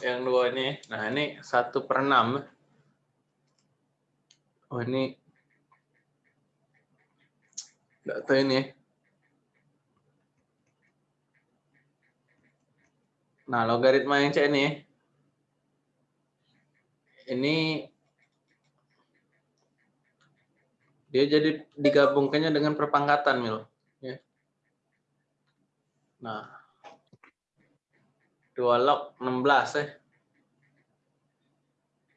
yang dua ini. Nah, ini satu per enam. Oh, ini tahu ini. Nah, logaritma yang C ini. Ini dia jadi digabungkannya dengan perpangkatan, Mil. Ya. Nah, 2 log 16 ya.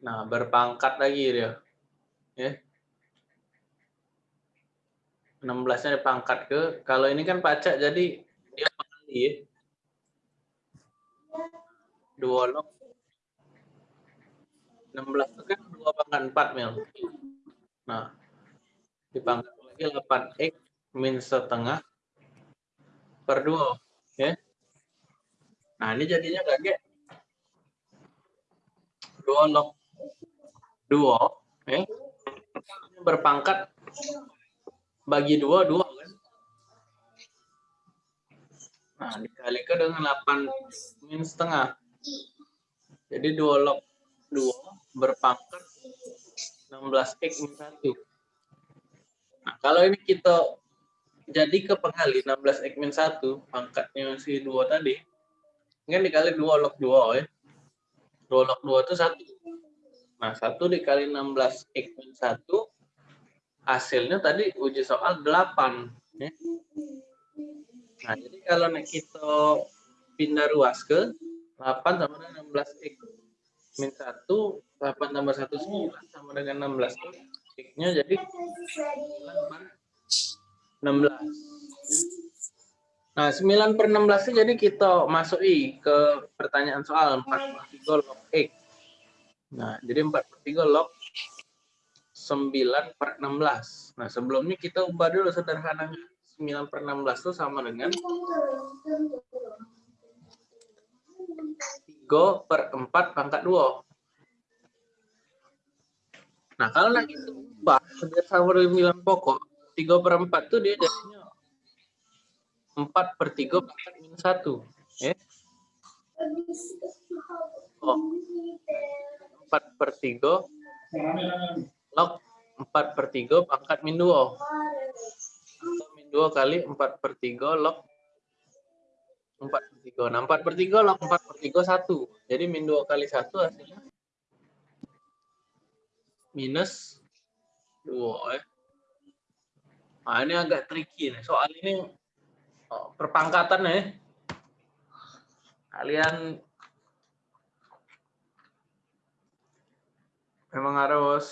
Nah, berpangkat lagi dia. Ya. 16-nya dipangkat ke, kalau ini kan pacak jadi dia pengali ya. 2 log 16 itu kan 2 pangkat 4 mil. Nah, dipangkat lagi 8x min setengah per 2. Ya. Nah, ini jadinya kayak 2 log 2 ya. Berpangkat bagi 2 2 kan. Nah, dikalikan dengan 8 min setengah. Jadi 2 log 2 berpangkat 16x min 1. Nah, kalau ini kita jadi ke pengali 16x min 1, pangkatnya si 2 tadi, kan dikali 2 log 2 ya. 2 log 2 itu 1. Nah, 1 dikali 16 X min 1, hasilnya tadi uji soal 8. Ya. Nah, jadi kalau kita pindah ruas ke 8 sama dengan 16 X min 1, 8 tambah 1, 9 sama dengan 16 X. X-nya jadi 16. Nah, 9 per 16 jadi kita masuki ke pertanyaan soal 4 per 3 log X. Nah, jadi 4 per 3 log 9 per 16. Nah, sebelumnya kita ubah dulu sederhananya. 9 per 16 itu sama dengan 3 per 4 pangkat 2. Nah, kalau lagi ubah sama dengan pokok, 3 per 4 itu dia jadinya 4 per 3 pangkat minus 1. Ya. Oh. 4 per 3 log 4 per 3 pangkat min 2. Min 2 kali 4 per 3 log 4 per 3. Nah, 4 per 3 log 4 per 3 1. Jadi min 2 kali 1 hasilnya minus 2 ya. Nah, ini agak tricky nih. Soal ini perpangkatan ya. Kalian memang harus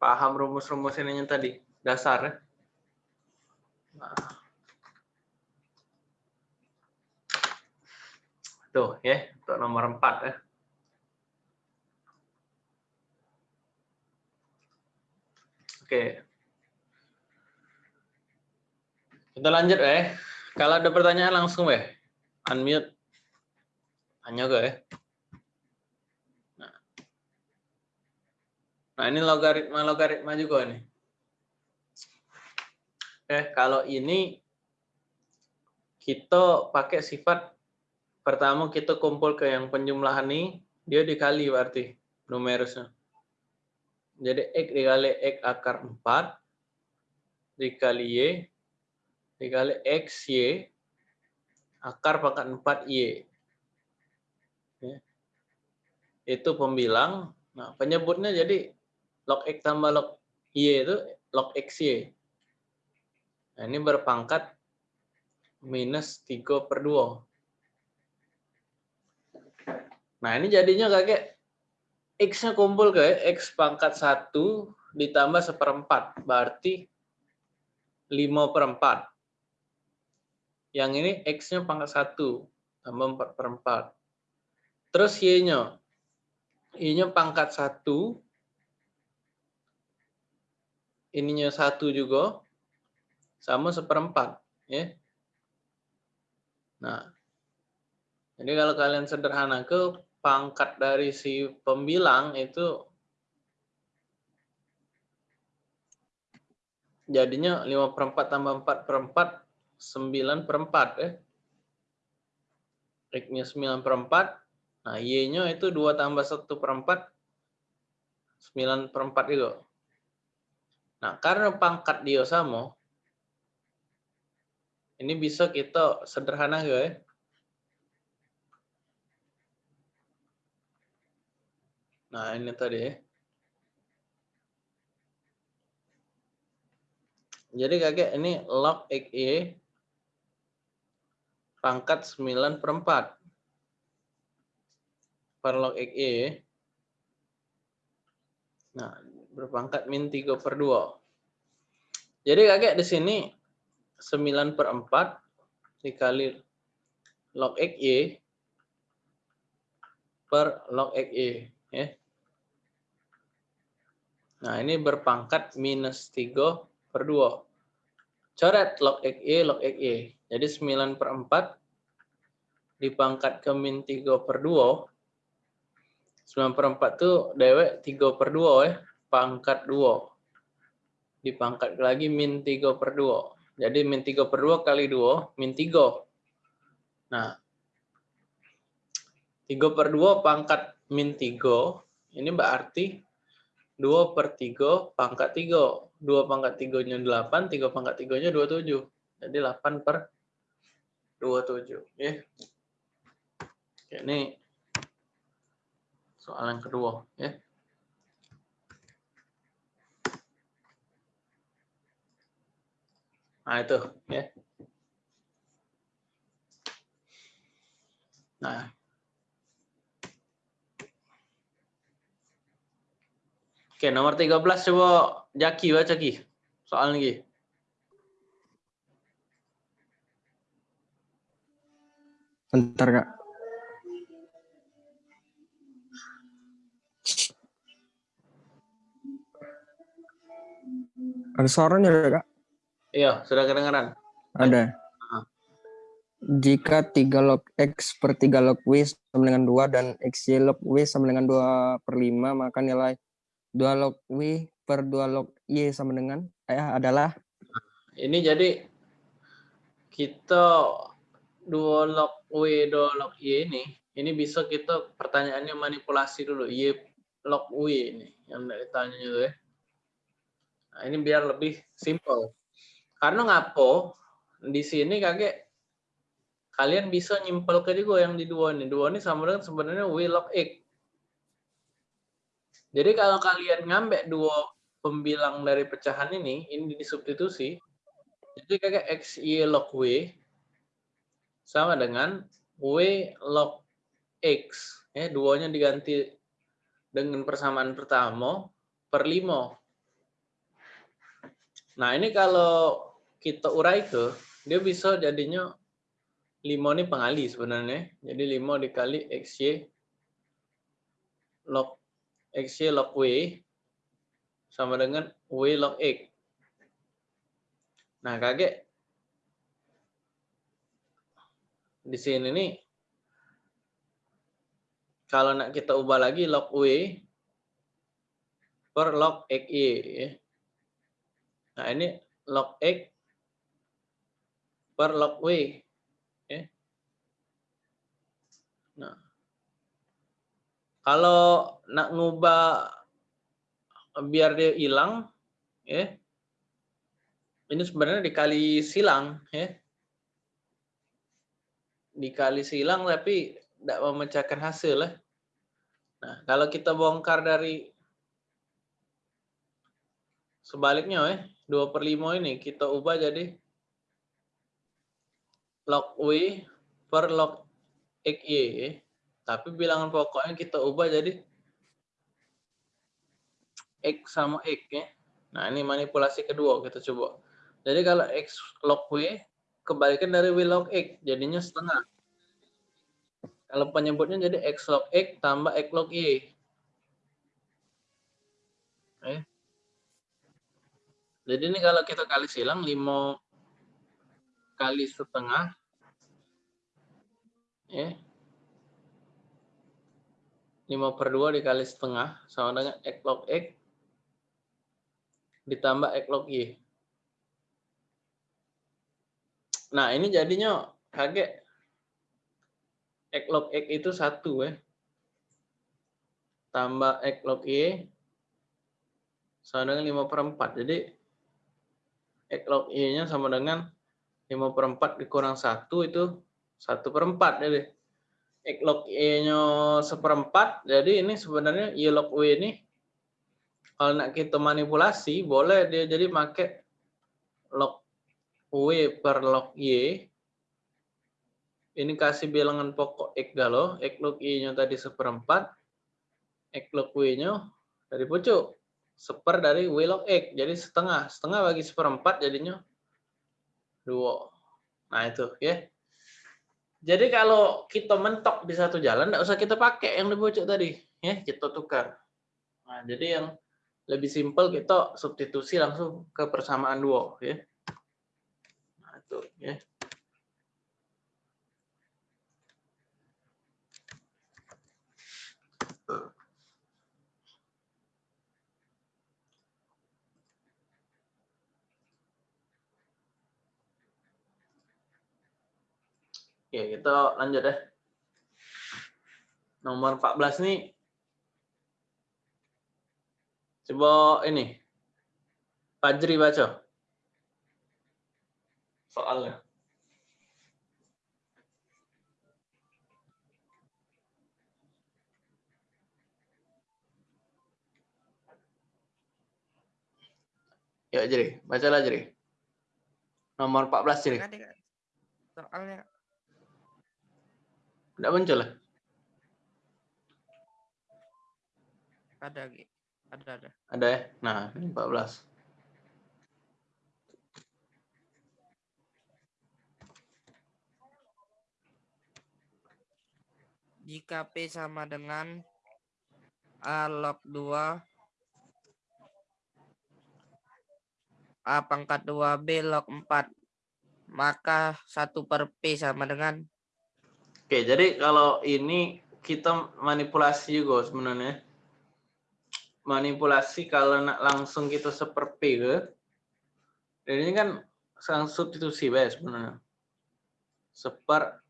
paham rumus-rumus ini tadi, dasar ya. Nah. Tuh ya, untuk nomor 4 ya. Oke. Kita lanjut ya. Kalau ada pertanyaan langsung ya. Unmute. Tanya gue ya. Nah. nah ini logaritma-logaritma juga nih. Oke, kalau ini kita pakai sifat pertama kita kumpul ke yang penjumlahan ini, dia dikali berarti numerusnya. Jadi X dikali X akar 4 dikali Y dikali X Y akar pangkat 4 Y. Ya. Itu pembilang. Nah, penyebutnya jadi log X tambah log Y itu log XY. Nah, ini berpangkat minus 3 per 2. Nah, ini jadinya kayak X-nya kumpul ke X pangkat 1 ditambah seperempat. Berarti 5 per 4. Yang ini X-nya pangkat 1 tambah 4 per 4. Terus Y-nya. Y-nya pangkat 1. Ininya 1 juga. Sama seperempat. Ya. Nah. Jadi kalau kalian sederhana ke pangkat dari si pembilang itu jadinya 5 per 4 tambah 4 per 4, 9 per 4 ya. X-nya 9 per 4, Nah, Y-nya itu 2 tambah 1 per 4, 9 per 4 itu. Nah, karena pangkat dia sama, ini bisa kita sederhana ya. Nah, ini tadi ya. Jadi kakek ini log XY pangkat 9 per 4 per log XY. Nah, berpangkat min 3 per 2. Jadi kakek di sini 9 per 4 dikali log XY per log XY. Ya. Nah, ini berpangkat minus 3 per 2. Coret log XY, log XY. Jadi 9 per 4 dipangkat ke min 3 per 2. 9 per 4 itu dewek 3 per 2 ya. Pangkat 2. Dipangkat lagi min 3 per 2. Jadi min 3 per 2 kali 2, min 3. Nah, 3 per 2 pangkat min 3, ini berarti 2 per 3 pangkat 3. 2 pangkat 3-nya 8, 3 pangkat 3-nya 27. Jadi 8 per 27. Ya. Oke, ini soal yang kedua. Ya. Nah, itu. ya. Nah, Oke, nomor 13 coba Jaki baca Ki. Soal lagi. Bentar, Kak. Ada suaranya, Kak? Iya, sudah kedengaran. Ada. Jika 3 log X per 3 log W sama dengan 2 dan XY log W sama dengan 2 per 5, maka nilai 2 log W per 2 log Y sama dengan eh, adalah? Ini jadi kita 2 log W, 2 log Y ini, ini bisa kita pertanyaannya manipulasi dulu. Y log W ini yang ditanya itu ya. Nah, ini biar lebih simple. Karena ngapo di sini kakek kalian bisa nyimpel ke juga yang di dua ini. Dua ini sama dengan sebenarnya W log X. Jadi kalau kalian ngambil dua pembilang dari pecahan ini, ini disubstitusi, jadi kayak X, Y log W sama dengan W log X. Ya, duanya diganti dengan persamaan pertama per 5. Nah, ini kalau kita urai ke, dia bisa jadinya 5 ini pengali sebenarnya. Jadi 5 dikali XY log XY log W sama dengan W log X. Nah, kakek di sini nih kalau nak kita ubah lagi log W per log XY ya. Nah, ini log X per log W ya. Nah, kalau nak ngubah biar dia hilang, ya, ini sebenarnya dikali silang, ya, dikali silang tapi tidak memecahkan hasil, ya. Nah, kalau kita bongkar dari sebaliknya, ya, 2 per 5 ini kita ubah jadi log W per log XY. Ya. Tapi bilangan pokoknya kita ubah jadi X sama X ya. Nah ini manipulasi kedua kita coba. Jadi kalau X log W kebalikan dari W log X jadinya setengah. Kalau penyebutnya jadi X log X tambah X log Y. Eh. Jadi ini kalau kita kali silang 5 kali setengah ya 5 per 2 dikali setengah sama dengan X log X ditambah X log Y. Nah, ini jadinya kaget X log X itu satu ya. tambah X log Y sama dengan 5 per 4. Jadi X log Y-nya sama dengan 5 per 4 dikurang 1 itu 1 per 4. Jadi X log Y-nya seperempat. Jadi ini sebenarnya Y log W ini kalau nak kita manipulasi boleh dia jadi pakai log W per log Y ini kasih bilangan pokok X galau, X log Y-nya tadi seperempat, X log W-nya dari pucuk. Seper dari W log X, jadi setengah. Setengah bagi seperempat jadinya dua. Nah itu ya. Jadi kalau kita mentok di satu jalan, tidak usah kita pakai yang di pucuk tadi. ya Kita tukar. Nah, jadi yang lebih simpel kita substitusi langsung ke persamaan dua. ya. Itu ya. Oke, kita lanjut ya. Nomor 14 nih. Coba ini. Fajri baca. Soalnya. Ya, jadi bacalah jadi. Nomor 14 jadi. Soalnya Tidak muncul lah. ada Gi. Ada ada. Ada ya? Nah, ini 14. Jika P sama dengan A log 2 A pangkat 2 B log 4 maka 1 per P sama dengan Oke, jadi kalau ini kita manipulasi juga sebenarnya. Manipulasi kalau nak langsung kita seperti ke, dan ini kan sang substitusi ya sebenarnya. Seper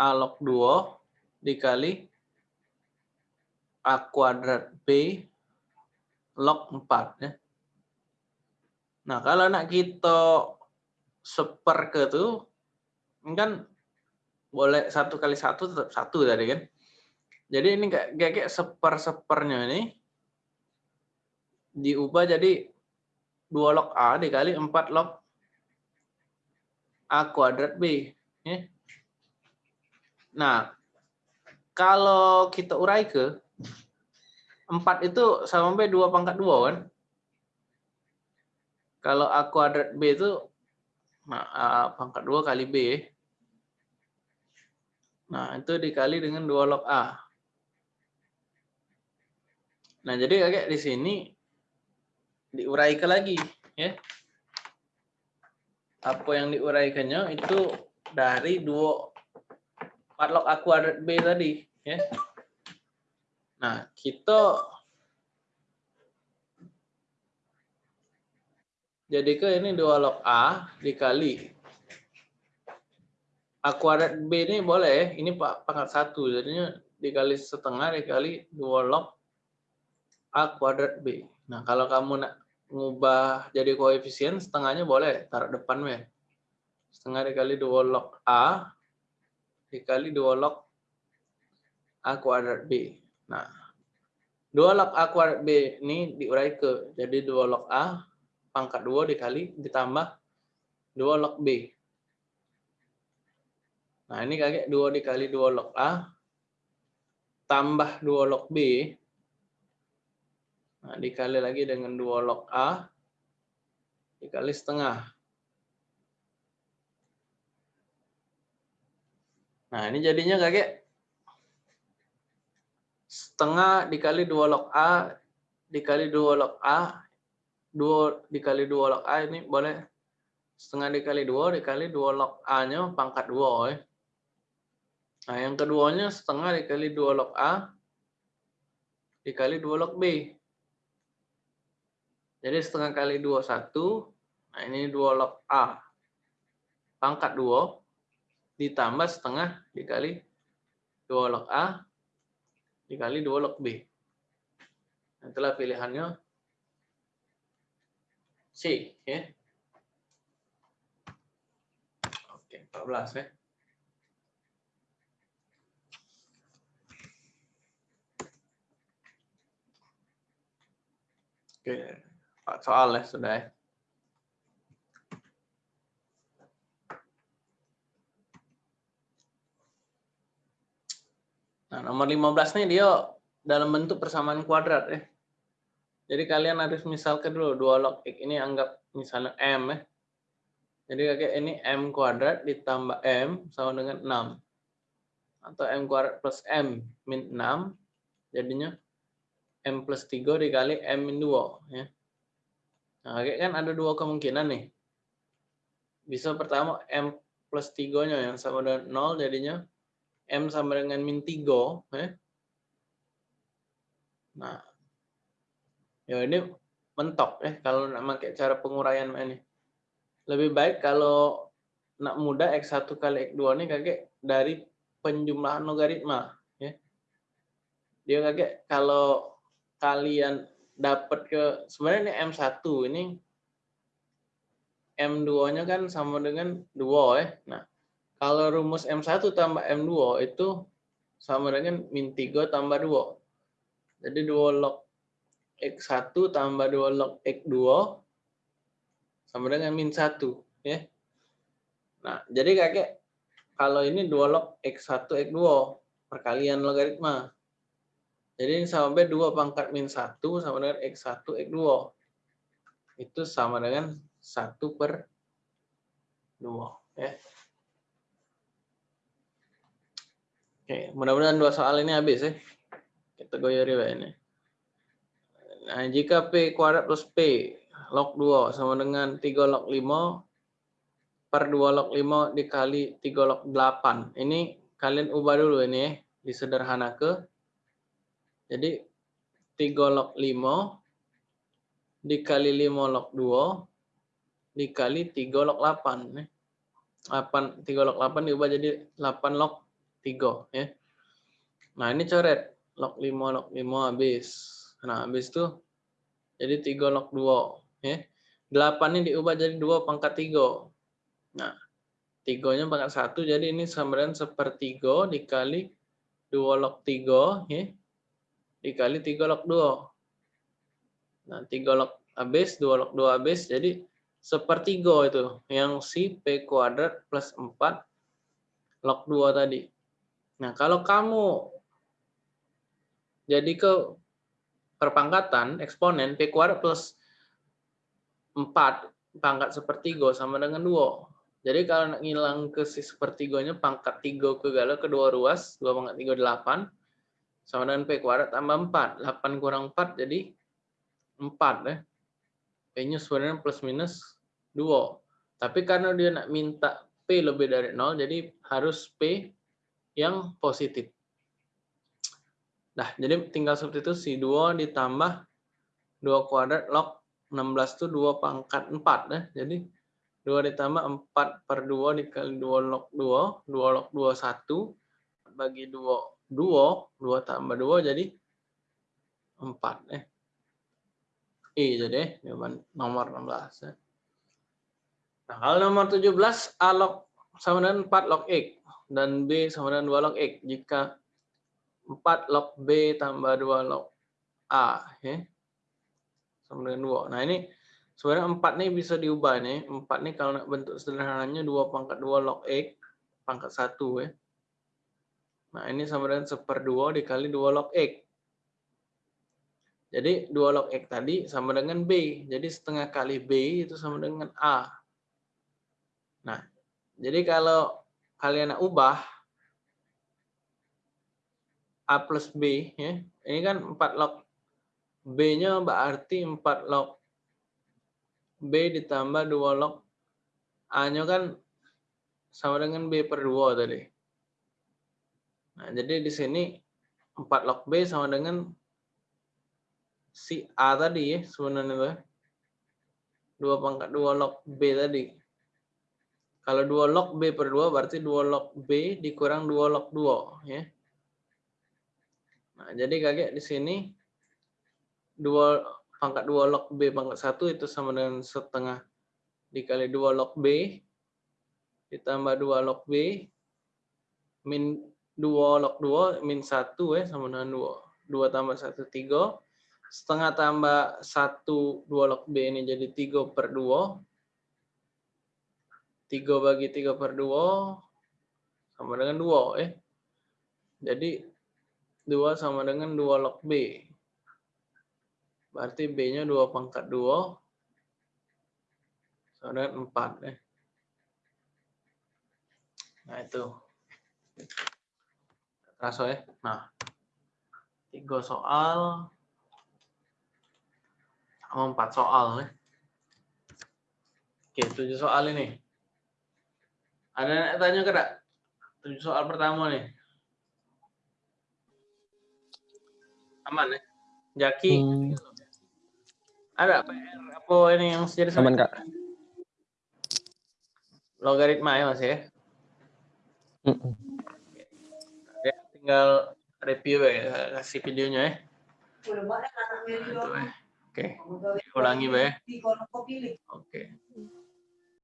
A log 2 dikali A kuadrat B log 4 ya. Nah, kalau nak kita seper ke ini kan boleh satu kali satu tetap satu tadi kan. Jadi ini kayak kayak seper sepernya ini diubah jadi dua log a dikali empat log a kuadrat b. Ya. Nah kalau kita urai ke empat itu sama b dua pangkat dua kan. Kalau a kuadrat b itu nah, a pangkat dua kali b Nah, itu dikali dengan 2 log A. Nah, jadi kakek di sini diuraikan lagi. ya. Apa yang diuraikannya itu dari 2 4 log A B tadi. ya. Nah, kita jadi ke ini 2 log A dikali A kuadrat B ini boleh, ini pangkat satu, jadinya dikali setengah dikali dua log A kuadrat B. Nah, kalau kamu nak ngubah jadi koefisien, setengahnya boleh, taruh depan ya. Setengah dikali dua log A, dikali dua log A kuadrat B. Nah, dua log A kuadrat B ini diurai ke, jadi dua log A, pangkat dua dikali, ditambah dua log B. Nah, ini kakek 2 dikali 2 log A tambah 2 log B. Nah, dikali lagi dengan 2 log A dikali setengah. Nah, ini jadinya kakek setengah dikali 2 log A dikali 2 log A 2 dikali 2 log A ini boleh setengah dikali 2 dikali 2 log A-nya pangkat 2 ya. Nah, yang keduanya setengah dikali 2 log A dikali 2 log B. Jadi setengah kali 2, 1. Nah, ini 2 log A. Pangkat 2 ditambah setengah dikali 2 log A dikali 2 log B. Itulah pilihannya C. Ya. Oke, 14 ya. Oke, soal ya sudah ya. Nomor 15 nih dia dalam bentuk persamaan kuadrat ya. Jadi kalian harus misalkan dulu dua log x ini anggap misalnya m ya. Jadi kayak ini m kuadrat ditambah m sama dengan 6. Atau m kuadrat plus m min 6 jadinya m plus 3 dikali m min 2 ya. Nah, kayak kan ada dua kemungkinan nih. Bisa pertama m plus 3-nya yang sama dengan 0 jadinya M sama dengan min 3. Eh. Nah, ya ini mentok ya kalau nak pakai cara penguraian ini. Lebih baik kalau nak mudah X1 kali X2 ini kakek dari penjumlahan logaritma. Ya. Dia kakek kalau kalian dapat ke sebenarnya ini M1 ini M2-nya kan sama dengan 2 ya. Nah, kalau rumus M1 tambah M2 itu sama dengan min 3 tambah 2. Jadi 2 log X1 tambah 2 log X2 sama dengan min 1. Ya. Nah, jadi kakek, kalau ini 2 log X1 X2 perkalian logaritma. Jadi ini sama B 2 pangkat min 1 sama dengan X1 X2. Itu sama dengan 1 per 2. Ya. Oke, mudah-mudahan dua soal ini habis ya. Kita goyori ini. Nah, jika P kuadrat plus P log 2 sama dengan 3 log 5 per 2 log 5 dikali 3 log 8. Ini kalian ubah dulu ini ya, disederhana ke. Jadi 3 log 5 dikali 5 log 2 dikali 3 log 8. 8 3 log 8 diubah jadi 8 log 3 ya. Nah, ini coret log 5 log 5 habis. Nah, habis itu jadi 3 log 2 ya. 8 ini diubah jadi 2 pangkat 3. Nah, 3-nya pangkat 1 jadi ini sama dengan sepertiga dikali 2 log 3 ya. Dikali 3 log 2. Nah, 3 log habis, 2 log 2 habis jadi sepertiga itu yang si P kuadrat plus 4 log 2 tadi. Nah, kalau kamu jadi ke perpangkatan eksponen P kuadrat plus 4 pangkat sepertiga sama dengan 2. Jadi kalau nak ngilang ke si sepertiganya pangkat 3 ke gala kedua ruas 2 pangkat 3 8 sama dengan P kuadrat tambah 4. 8 kurang 4 jadi 4 ya. P-nya sebenarnya plus minus 2. Tapi karena dia nak minta P lebih dari 0 jadi harus P yang positif. Nah, jadi tinggal seperti itu si 2 ditambah 2 kuadrat log 16 itu 2 pangkat 4 ya. Jadi 2 ditambah 4 per 2 dikali 2 log 2, 2 log 2 1 bagi 2 2, 2 tambah 2 jadi 4 ya. I jadi jawaban nomor 16 ya. Nah, kalau nomor 17 A log sama dengan 4 log X dan B sama dengan 2 log X. Jika 4 log B tambah 2 log A. Ya. Sama dengan 2. Nah ini sebenarnya 4 nih bisa diubah nih. 4 nih kalau bentuk sederhananya 2 pangkat 2 log X pangkat 1 ya. Nah ini sama dengan 1 per 2 dikali 2 log X. Jadi 2 log X tadi sama dengan B. Jadi setengah kali B itu sama dengan A. Nah, jadi kalau kalian ubah A plus B, ya. ini kan 4 log B-nya berarti 4 log B ditambah 2 log A-nya kan sama dengan B per 2 tadi. Nah, jadi di sini 4 log B sama dengan si A tadi ya sebenarnya. 2 pangkat 2 log B tadi. Kalau 2 log B per 2 berarti 2 log B dikurang 2 log 2. ya. Nah, jadi kakek di sini 2 pangkat 2 log B pangkat 1 itu sama dengan setengah dikali 2 log B ditambah 2 log B min 2 log 2 min 1 ya sama dengan 2. 2 tambah 1 3 setengah tambah 1 2 log B ini jadi 3 per 2 3 bagi 3 per 2 sama dengan 2 eh. Jadi 2 sama dengan 2 log B. Berarti B-nya 2 pangkat 2 sama dengan 4 eh. Nah itu. Terasa ya. Nah. 3 soal sama 4 soal ya. Oke, 7 soal ini. Ada yang tanya ke tak? Tujuh soal pertama nih. Aman ya? Jaki. Hmm. Ada PR apa ini yang jadi Aman, Kak. Logaritma ya Mas ya? Mm-mm. Ya, tinggal review ya, kasih videonya ya. Itu, ya. Oke, ulangi ya. Oke.